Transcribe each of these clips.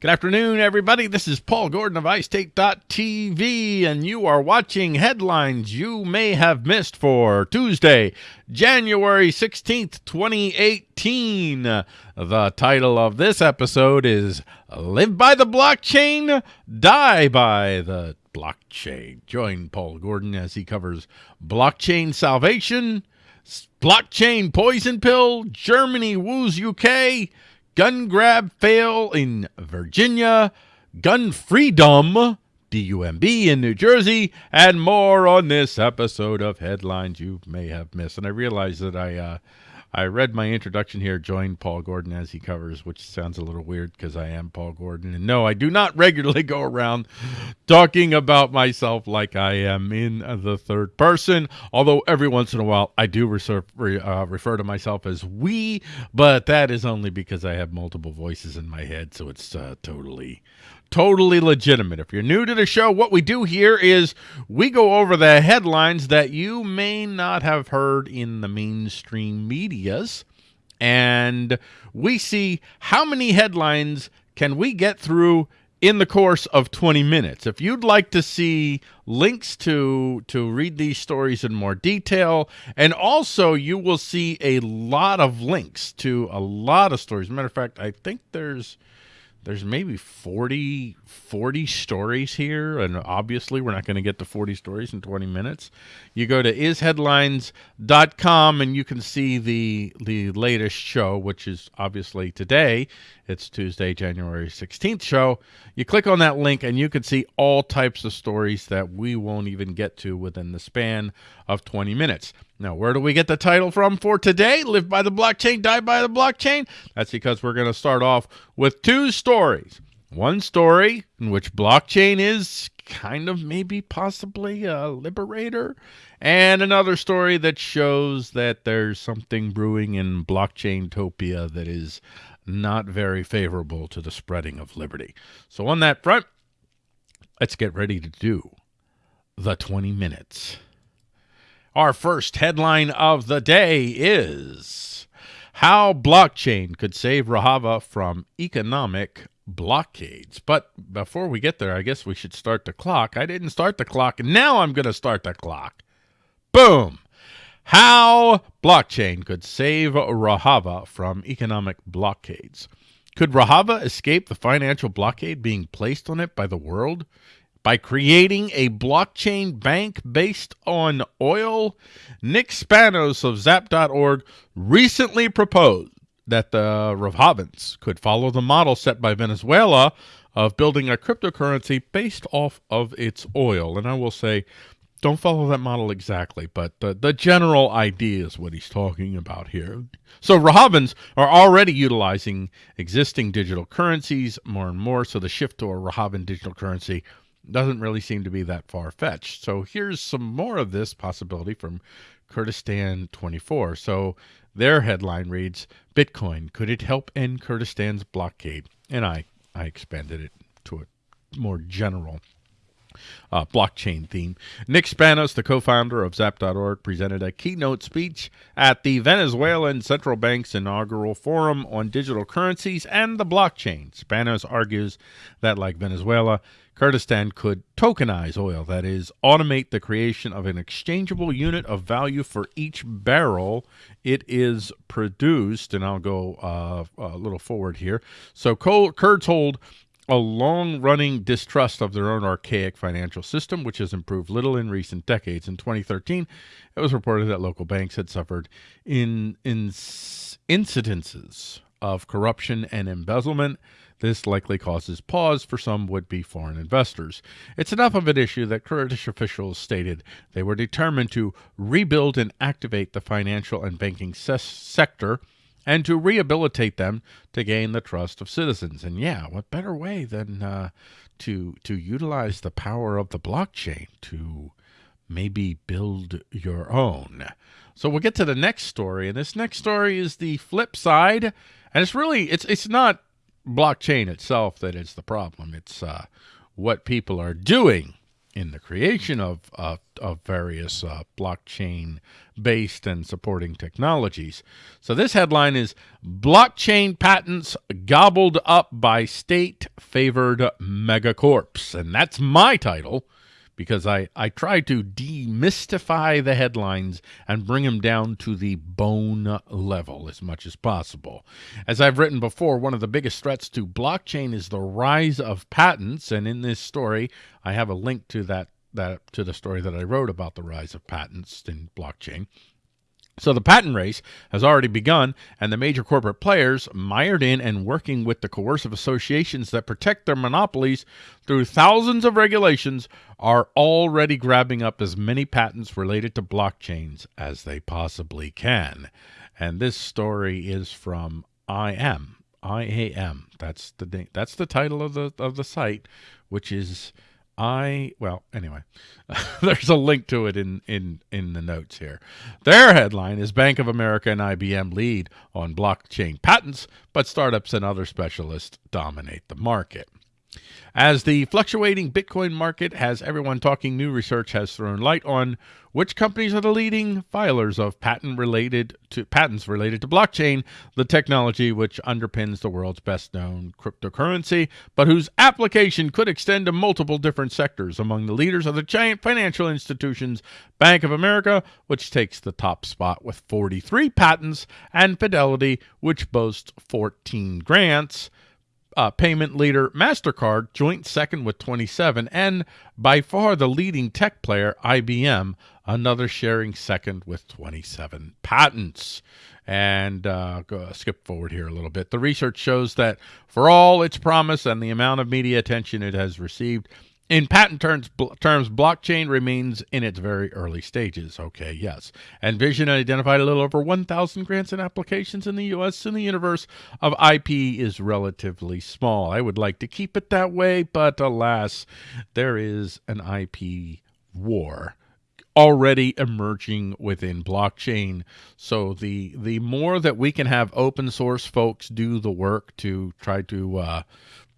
Good afternoon, everybody. This is Paul Gordon of iState.tv, and you are watching headlines you may have missed for Tuesday, January 16th, 2018. The title of this episode is Live by the Blockchain, Die by the Blockchain. Join Paul Gordon as he covers blockchain salvation, blockchain poison pill, Germany woos UK, gun grab fail in Virginia, gun freedom, DUMB in New Jersey, and more on this episode of Headlines You May Have Missed. And I realize that I uh, I read my introduction here, join Paul Gordon as he covers, which sounds a little weird because I am Paul Gordon. And no, I do not regularly go around talking about myself like I am in the third person, although every once in a while I do reserve, uh, refer to myself as we, but that is only because I have multiple voices in my head, so it's uh, totally totally legitimate. If you're new to the show, what we do here is we go over the headlines that you may not have heard in the mainstream medias, and we see how many headlines can we get through in the course of 20 minutes. If you'd like to see links to to read these stories in more detail, and also you will see a lot of links to a lot of stories. matter of fact, I think there's there's maybe 40, 40 stories here, and obviously we're not going to get to 40 stories in 20 minutes. You go to isheadlines.com and you can see the the latest show, which is obviously today. It's Tuesday, January 16th show. You click on that link and you can see all types of stories that we won't even get to within the span of 20 minutes. Now, where do we get the title from for today? Live by the blockchain, die by the blockchain? That's because we're going to start off with two stories. One story in which blockchain is kind of maybe possibly a liberator, and another story that shows that there's something brewing in blockchain topia that is not very favorable to the spreading of liberty. So on that front, let's get ready to do the 20 minutes. Our first headline of the day is How Blockchain Could Save Rojava from Economic Blockades. But before we get there, I guess we should start the clock. I didn't start the clock, and now I'm going to start the clock. Boom! How blockchain could save Rojava from economic blockades. Could Rojava escape the financial blockade being placed on it by the world by creating a blockchain bank based on oil? Nick Spanos of Zap.org recently proposed that the Rojavans could follow the model set by Venezuela of building a cryptocurrency based off of its oil. And I will say, don't follow that model exactly, but the, general idea is what he's talking about here. So Rojavans are already utilizing existing digital currencies more and more, so the shift to a Rojavan digital currency doesn't really seem to be that far-fetched. So here's some more of this possibility from Kurdistan 24. So their headline reads, Bitcoin, could it help end Kurdistan's blockade? And I, I expanded it to a more general uh, blockchain theme. Nick Spanos, the co-founder of Zap.org, presented a keynote speech at the Venezuelan Central Bank's inaugural forum on digital currencies and the blockchain. Spanos argues that, like Venezuela, Kurdistan could tokenize oil, that is, automate the creation of an exchangeable unit of value for each barrel it is produced. And I'll go uh, a little forward here. So Kurds hold a long-running distrust of their own archaic financial system, which has improved little in recent decades. In 2013, it was reported that local banks had suffered in, in incidences of corruption and embezzlement. This likely causes pause for some would-be foreign investors. It's enough of an issue that Kurdish officials stated they were determined to rebuild and activate the financial and banking sector and to rehabilitate them to gain the trust of citizens. And yeah, what better way than uh, to to utilize the power of the blockchain to maybe build your own. So we'll get to the next story, and this next story is the flip side, and it's really it's it's not blockchain itself that is the problem. It's uh, what people are doing in the creation of uh, of various uh, blockchain based and supporting technologies. So this headline is blockchain patents gobbled up by state favored megacorps and that's my title because I, I try to demystify the headlines and bring them down to the bone level as much as possible. As I've written before, one of the biggest threats to blockchain is the rise of patents, and in this story, I have a link to that that to the story that I wrote about the rise of patents in blockchain. So the patent race has already begun, and the major corporate players, mired in and working with the coercive associations that protect their monopolies through thousands of regulations, are already grabbing up as many patents related to blockchains as they possibly can. And this story is from IAM. IAM. That's the that's the title of the of the site, which is I well anyway, there's a link to it in in in the notes here. Their headline is Bank of America and IBM lead on blockchain patents, but startups and other specialists dominate the market. As the fluctuating Bitcoin market has everyone talking, new research has thrown light on which companies are the leading filers of patent related to patents related to blockchain, the technology which underpins the world's best known cryptocurrency, but whose application could extend to multiple different sectors. Among the leaders are the giant financial institutions, Bank of America, which takes the top spot with 43 patents, and Fidelity, which boasts 14 grants uh, payment leader MasterCard, joint second with 27, and by far the leading tech player, IBM, another sharing second with 27 patents. And uh, go, skip forward here a little bit. The research shows that for all its promise and the amount of media attention it has received, in patent terms, terms, blockchain remains in its very early stages. Okay, yes. Envision identified a little over 1,000 grants and applications in the U.S. and the universe of IP is relatively small. I would like to keep it that way, but alas, there is an IP war already emerging within blockchain. So the the more that we can have open source folks do the work to try to uh,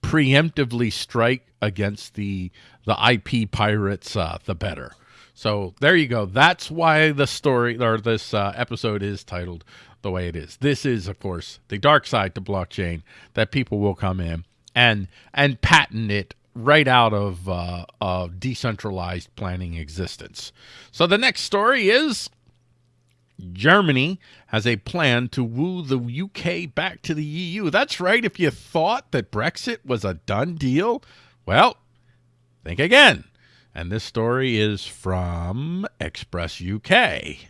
preemptively strike against the the IP pirates, uh, the better. So there you go. That's why the story or this uh, episode is titled the way it is. This is, of course, the dark side to blockchain that people will come in and and patent it right out of uh, of decentralized planning existence. So the next story is Germany has a plan to woo the UK back to the EU. That's right. If you thought that Brexit was a done deal, well, think again. And this story is from Express UK.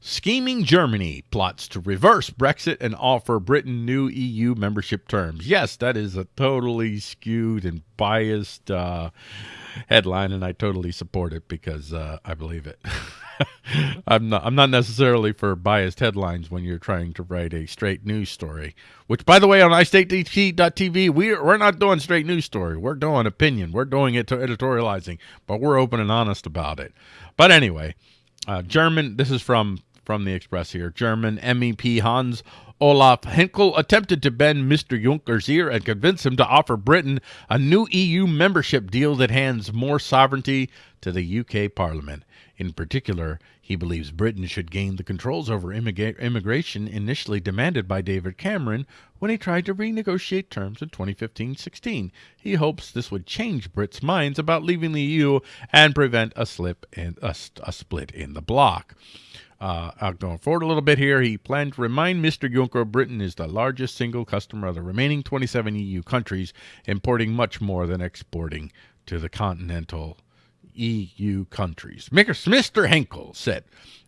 Scheming Germany plots to reverse Brexit and offer Britain new EU membership terms. Yes, that is a totally skewed and biased uh, headline, and I totally support it because uh, I believe it. I'm not I'm not necessarily for biased headlines when you're trying to write a straight news story. Which, by the way, on iStateTV, we're we're not doing straight news story. We're doing opinion. We're doing it to editorializing, but we're open and honest about it. But anyway, uh, German. This is from from the Express here. German MEP Hans Olaf Henkel attempted to bend Mr. Juncker's ear and convince him to offer Britain a new EU membership deal that hands more sovereignty to the UK Parliament. In particular, he believes Britain should gain the controls over immigration initially demanded by David Cameron when he tried to renegotiate terms in 2015-16. He hopes this would change Brits' minds about leaving the EU and prevent a slip in a, a split in the bloc. Uh, going forward a little bit here, he planned to remind Mr. Juncker Britain is the largest single customer of the remaining 27 EU countries, importing much more than exporting to the continental EU countries. Mr. Henkel said,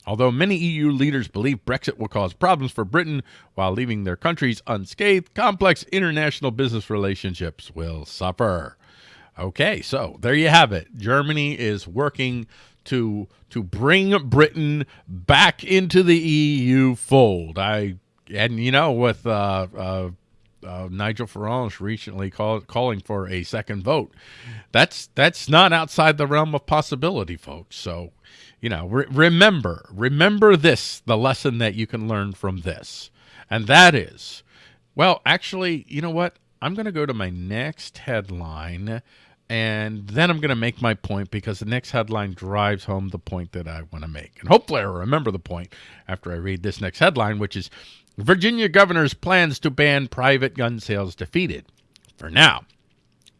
although many EU leaders believe Brexit will cause problems for Britain while leaving their countries unscathed, complex international business relationships will suffer. Okay, so there you have it. Germany is working to to bring Britain back into the EU fold. I and you know with uh, uh, uh, Nigel Farage recently call, calling for a second vote. That's that's not outside the realm of possibility, folks. So, you know, re remember, remember this, the lesson that you can learn from this. And that is, well, actually, you know what? I'm going to go to my next headline and then I'm going to make my point because the next headline drives home the point that I want to make. And hopefully I'll remember the point after I read this next headline, which is Virginia governor's plans to ban private gun sales defeated for now.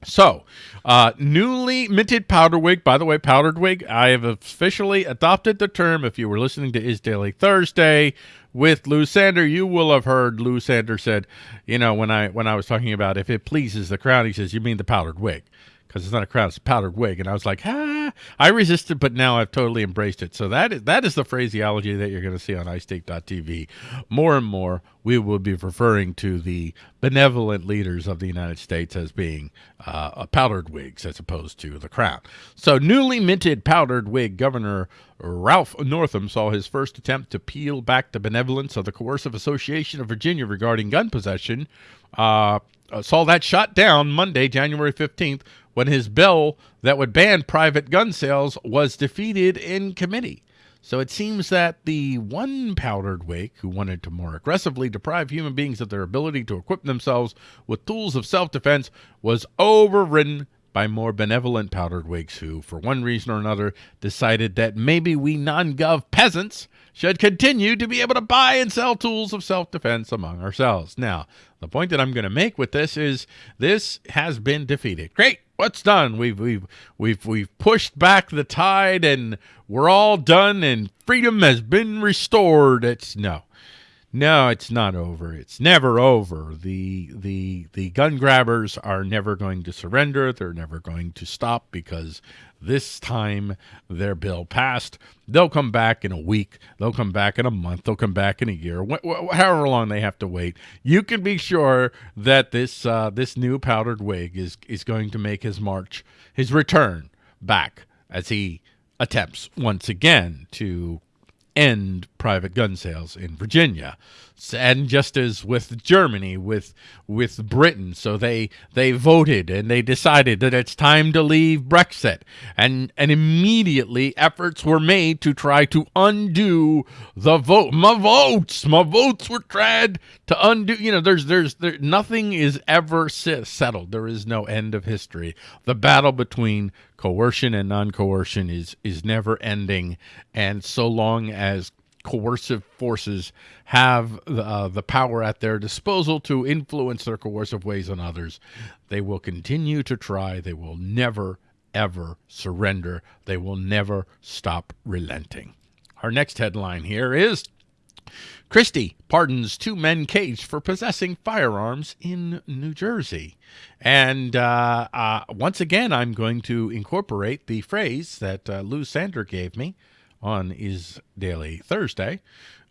So, uh, newly minted powder wig. By the way, powdered wig. I have officially adopted the term. If you were listening to Is Daily Thursday with Lou Sander, you will have heard Lou Sander said, you know, when I when I was talking about if it pleases the crowd, he says, you mean the powdered wig because it's not a crown, it's a powdered wig. And I was like, ah, I resisted, but now I've totally embraced it. So that is, that is the phraseology that you're going to see on iState.tv. More and more, we will be referring to the benevolent leaders of the United States as being uh, powdered wigs as opposed to the crown. So newly minted powdered wig Governor Ralph Northam saw his first attempt to peel back the benevolence of the Coercive Association of Virginia regarding gun possession. Uh, saw that shot down Monday, January 15th, when his bill that would ban private gun sales was defeated in committee. So it seems that the one powdered wig who wanted to more aggressively deprive human beings of their ability to equip themselves with tools of self-defense was overridden by more benevolent powdered wigs who, for one reason or another, decided that maybe we non-gov peasants should continue to be able to buy and sell tools of self-defense among ourselves. Now, the point that I'm going to make with this is this has been defeated. Great what's done? We've we've we've we've pushed back the tide and we're all done and freedom has been restored. It's no. No, it's not over. It's never over. The the the gun grabbers are never going to surrender. They're never going to stop because this time their bill passed. They'll come back in a week. They'll come back in a month. They'll come back in a year. Wh wh however long they have to wait. You can be sure that this uh, this new powdered wig is is going to make his march, his return back as he attempts once again to end private gun sales in Virginia and just as with Germany, with with Britain, so they they voted and they decided that it's time to leave Brexit, and and immediately efforts were made to try to undo the vote. My votes, my votes were tried to undo. You know, there's there's there nothing is ever settled. There is no end of history. The battle between coercion and non-coercion is is never ending, and so long as coercive forces have the, uh, the power at their disposal to influence their coercive ways on others, they will continue to try. They will never, ever surrender. They will never stop relenting. Our next headline here is Christie pardons two men caged for possessing firearms in New Jersey. And uh, uh, once again, I'm going to incorporate the phrase that uh, Lou Sander gave me on Is Daily Thursday,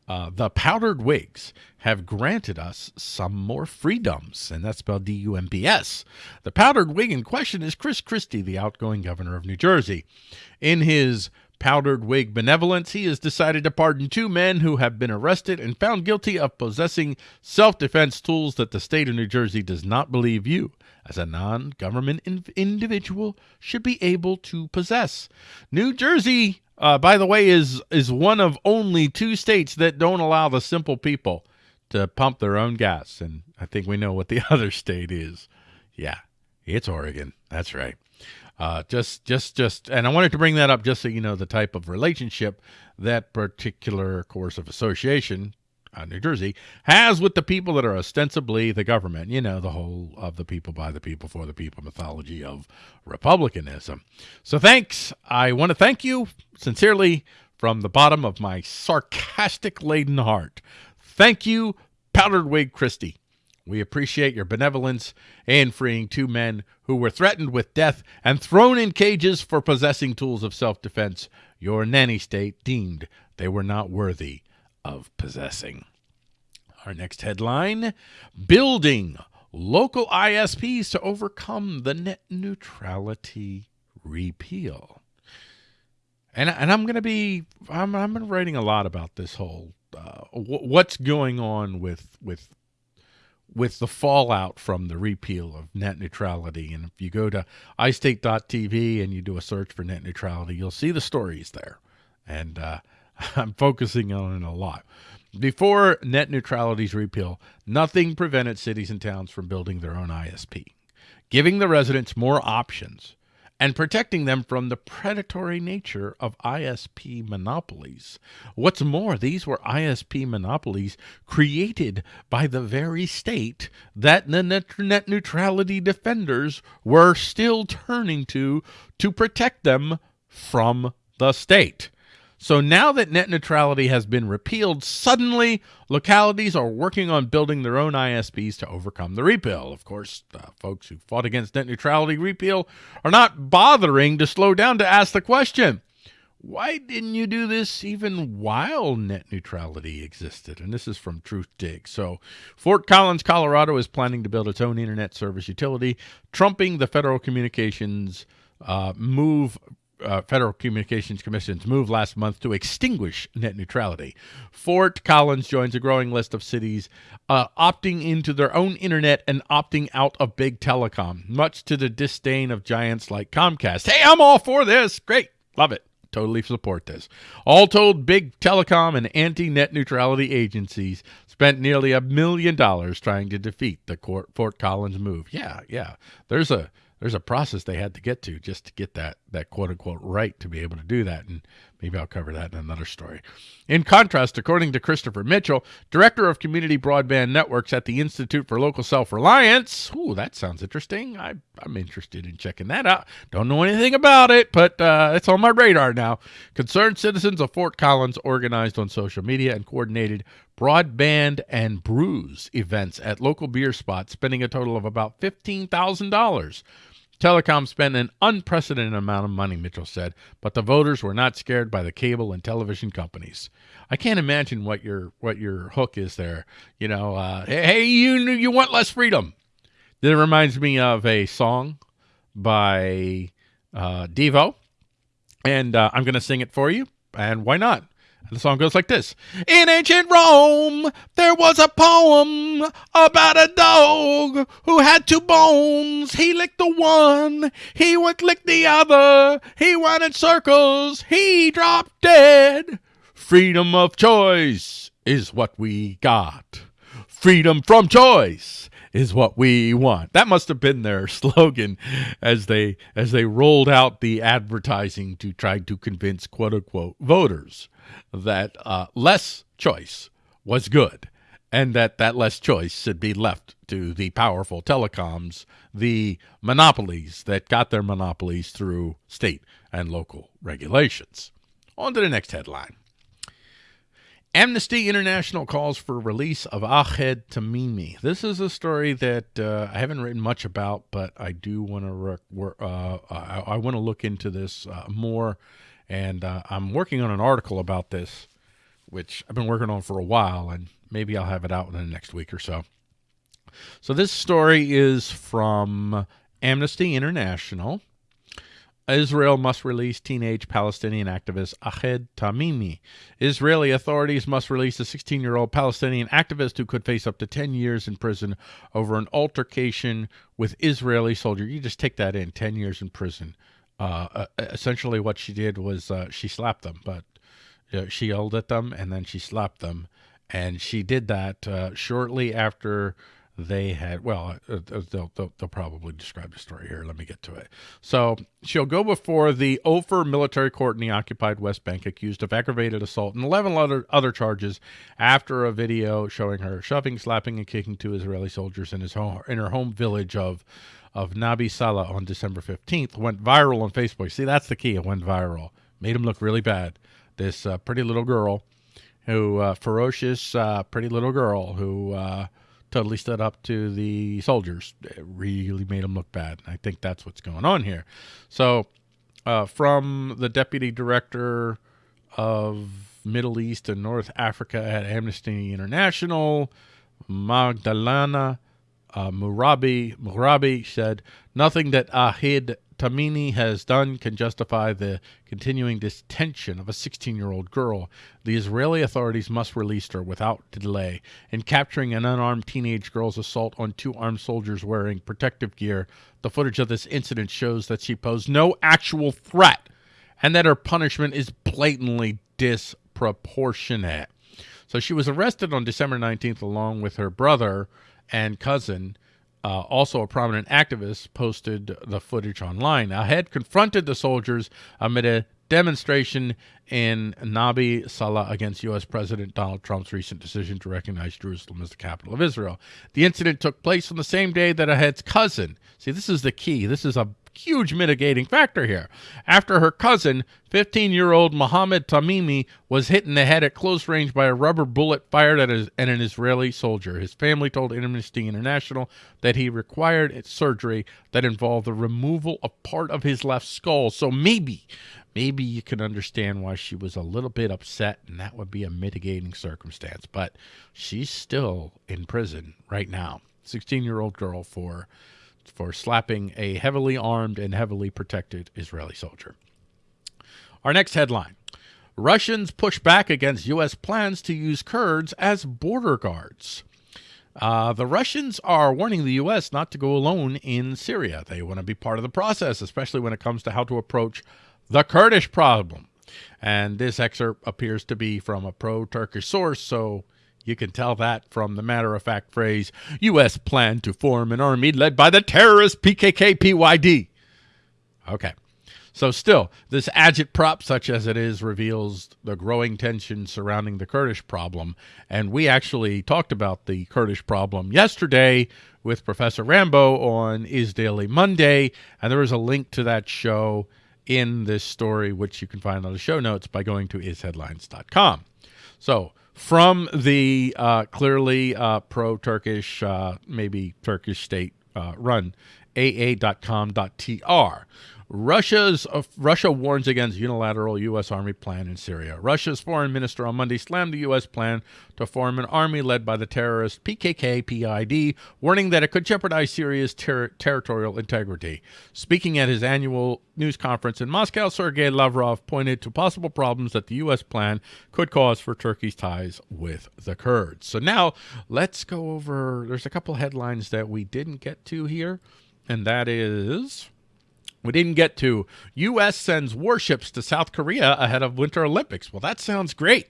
uh, the powdered wigs have granted us some more freedoms, and that's spelled D-U-M-B-S. The powdered wig in question is Chris Christie, the outgoing governor of New Jersey. In his powdered wig benevolence, he has decided to pardon two men who have been arrested and found guilty of possessing self-defense tools that the state of New Jersey does not believe you, as a non-government in individual, should be able to possess. New Jersey uh, by the way, is is one of only two states that don't allow the simple people to pump their own gas, and I think we know what the other state is. Yeah, it's Oregon. That's right. Uh, just, just, just, and I wanted to bring that up just so you know the type of relationship that particular coercive association uh, New Jersey, has with the people that are ostensibly the government. You know, the whole of the people, by the people, for the people mythology of republicanism. So thanks. I want to thank you sincerely from the bottom of my sarcastic laden heart. Thank you, Powdered Wig Christie. We appreciate your benevolence in freeing two men who were threatened with death and thrown in cages for possessing tools of self-defense your nanny state deemed they were not worthy of possessing. Our next headline Building local ISPs to overcome the net neutrality repeal. And, and I'm going to be, I'm, I'm writing a lot about this whole, uh, what's going on with, with with the fallout from the repeal of net neutrality. And if you go to iState.tv and you do a search for net neutrality, you'll see the stories there. And uh, I'm focusing on it a lot. Before net neutrality's repeal, nothing prevented cities and towns from building their own ISP, giving the residents more options and protecting them from the predatory nature of ISP monopolies. What's more, these were ISP monopolies created by the very state that the net neutrality defenders were still turning to to protect them from the state. So now that net neutrality has been repealed, suddenly localities are working on building their own ISPs to overcome the repeal. Of course, uh, folks who fought against net neutrality repeal are not bothering to slow down to ask the question. Why didn't you do this even while net neutrality existed? And this is from Truthdig. So, Fort Collins, Colorado is planning to build its own internet service utility, trumping the Federal Communications uh, move uh, Federal Communications Commission's move last month to extinguish net neutrality. Fort Collins joins a growing list of cities uh, opting into their own internet and opting out of big telecom, much to the disdain of giants like Comcast. Hey, I'm all for this. Great. Love it. Totally support this. All told, big telecom and anti net neutrality agencies spent nearly a million dollars trying to defeat the Fort Collins move. Yeah, yeah. There's a there's a process they had to get to just to get that that quote unquote right to be able to do that and maybe I'll cover that in another story. In contrast, according to Christopher Mitchell, director of community broadband networks at the Institute for Local Self-Reliance, ooh, that sounds interesting. I I'm interested in checking that out. Don't know anything about it, but uh, it's on my radar now. Concerned citizens of Fort Collins organized on social media and coordinated broadband and brews events at local beer spots, spending a total of about $15,000 Telecom spent an unprecedented amount of money, Mitchell said, but the voters were not scared by the cable and television companies. I can't imagine what your what your hook is there. You know, uh, hey, you you want less freedom. That reminds me of a song by uh, Devo, and uh, I'm going to sing it for you. And why not? The song goes like this In ancient Rome, there was a poem about a dog who had two bones. He licked the one, he would lick the other. He went in circles, he dropped dead. Freedom of choice is what we got. Freedom from choice is what we want. That must have been their slogan as they as they rolled out the advertising to try to convince quote unquote voters that uh, less choice was good and that that less choice should be left to the powerful telecoms, the monopolies that got their monopolies through state and local regulations. On to the next headline. Amnesty International calls for release of Ahed Tamimi. This is a story that uh, I haven't written much about, but I do want to uh, I, I want to look into this uh, more and uh, I'm working on an article about this, which I've been working on for a while, and maybe I'll have it out in the next week or so. So this story is from Amnesty International. Israel must release teenage Palestinian activist Ahed Tamimi. Israeli authorities must release a 16 year old Palestinian activist who could face up to 10 years in prison over an altercation with Israeli soldier. You just take that in 10 years in prison uh, uh, essentially what she did was uh, she slapped them, but you she yelled at them and then she slapped them. And she did that uh, shortly after they had, well, uh, uh, they'll, they'll, they'll, probably describe the story here. Let me get to it. So she'll go before the Ofer military court in the occupied West Bank accused of aggravated assault and 11 other, other charges after a video showing her shoving, slapping, and kicking two Israeli soldiers in, his home, in her home village of of Nabi Saleh on December 15th went viral on Facebook. See, that's the key. It went viral. Made him look really bad. This uh, pretty little girl who, uh, ferocious, uh, pretty little girl who uh, totally stood up to the soldiers. It really made them look bad. I think that's what's going on here. So, uh, from the deputy director of Middle East and North Africa at Amnesty International, Magdalena uh, Murabi, Murabi said, Nothing that Ahed Tamimi has done can justify the continuing detention of a 16 year old girl. The Israeli authorities must release her without delay. In capturing an unarmed teenage girl's assault on two armed soldiers wearing protective gear, the footage of this incident shows that she posed no actual threat and that her punishment is blatantly disproportionate. So she was arrested on December 19th along with her brother and cousin uh, also a prominent activist, posted the footage online. Ahed confronted the soldiers amid a demonstration in Nabi Saleh against U.S. President Donald Trump's recent decision to recognize Jerusalem as the capital of Israel. The incident took place on the same day that Ahed's cousin, see, this is the key, this is a huge mitigating factor here. After her cousin, 15-year-old Mohammed Tamimi, was hit in the head at close range by a rubber bullet fired at, his, at an Israeli soldier. His family told Amnesty International that he required surgery that involved the removal of part of his left skull. So maybe, maybe you can understand why she was a little bit upset, and that would be a mitigating circumstance. But she's still in prison right now. 16-year-old girl for for slapping a heavily armed and heavily protected Israeli soldier. Our next headline Russians push back against U.S. plans to use Kurds as border guards. Uh, the Russians are warning the U.S. not to go alone in Syria. They want to be part of the process, especially when it comes to how to approach the Kurdish problem. And this excerpt appears to be from a pro Turkish source, so you can tell that from the matter of fact phrase U.S. plan to form an army led by the terrorist PKK PYD. Okay. So still, this agitprop, such as it is, reveals the growing tension surrounding the Kurdish problem. And we actually talked about the Kurdish problem yesterday with Professor Rambo on Is Daily Monday. And there is a link to that show in this story, which you can find on the show notes by going to isheadlines.com. So from the uh, clearly uh, pro-Turkish, uh, maybe Turkish state uh, run, aa.com.tr. Russia's uh, Russia warns against unilateral U.S. Army plan in Syria. Russia's foreign minister on Monday slammed the U.S. plan to form an army led by the terrorist PKK-PID, warning that it could jeopardize Syria's ter territorial integrity. Speaking at his annual news conference in Moscow, Sergei Lavrov pointed to possible problems that the U.S. plan could cause for Turkey's ties with the Kurds. So now let's go over. There's a couple headlines that we didn't get to here, and that is we didn't get to U.S. sends warships to South Korea ahead of Winter Olympics. Well, that sounds great.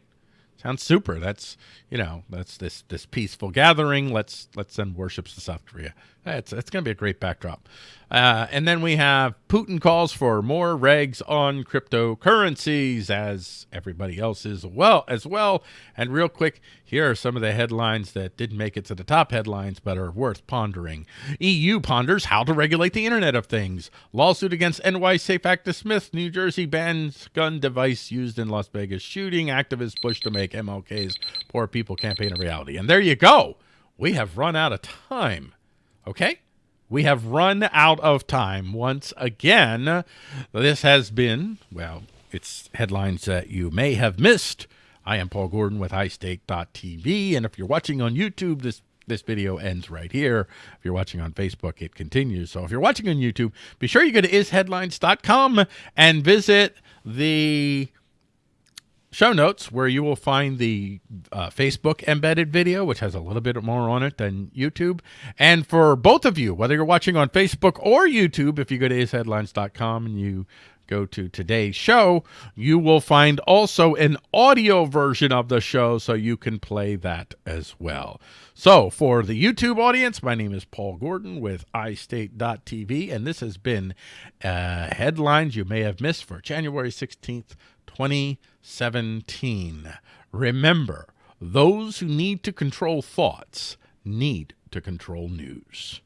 Sounds super. That's you know that's this this peaceful gathering. Let's let's send warships to South Korea. It's it's going to be a great backdrop. Uh, and then we have Putin calls for more regs on cryptocurrencies, as everybody else is well as well. And real quick, here are some of the headlines that didn't make it to the top headlines, but are worth pondering. EU ponders how to regulate the Internet of Things. Lawsuit against NY SAFE Act dismissed. New Jersey bans gun device used in Las Vegas shooting. Activists push to make MLK's Poor People campaign a reality. And there you go. We have run out of time. Okay? We have run out of time once again. This has been, well, it's headlines that you may have missed. I am Paul Gordon with iState.tv, and if you're watching on YouTube, this this video ends right here. If you're watching on Facebook, it continues. So if you're watching on YouTube, be sure you go to isheadlines.com and visit the show notes where you will find the uh, Facebook embedded video, which has a little bit more on it than YouTube. And for both of you, whether you're watching on Facebook or YouTube, if you go to isheadlines.com and you go to today's show, you will find also an audio version of the show so you can play that as well. So for the YouTube audience, my name is Paul Gordon with iState.tv, and this has been uh, headlines you may have missed for January 16th, 2017. Remember, those who need to control thoughts need to control news.